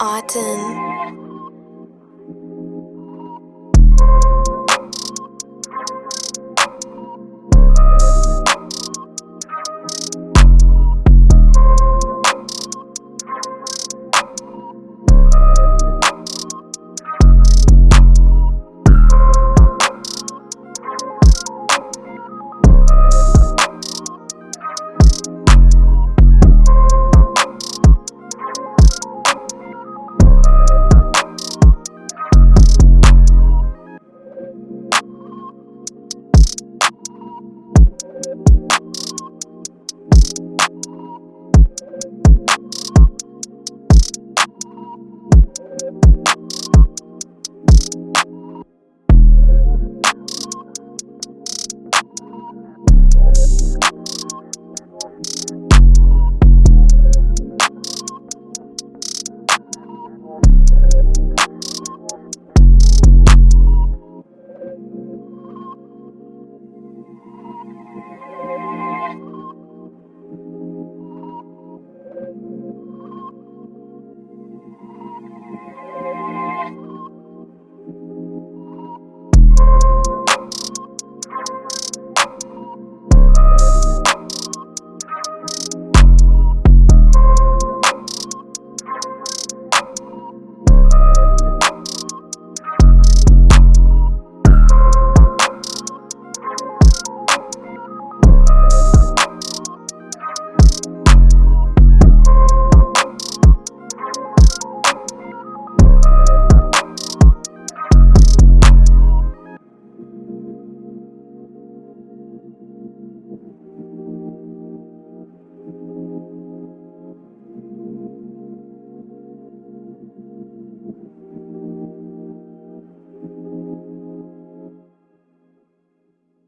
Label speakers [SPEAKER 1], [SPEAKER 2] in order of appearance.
[SPEAKER 1] Autumn.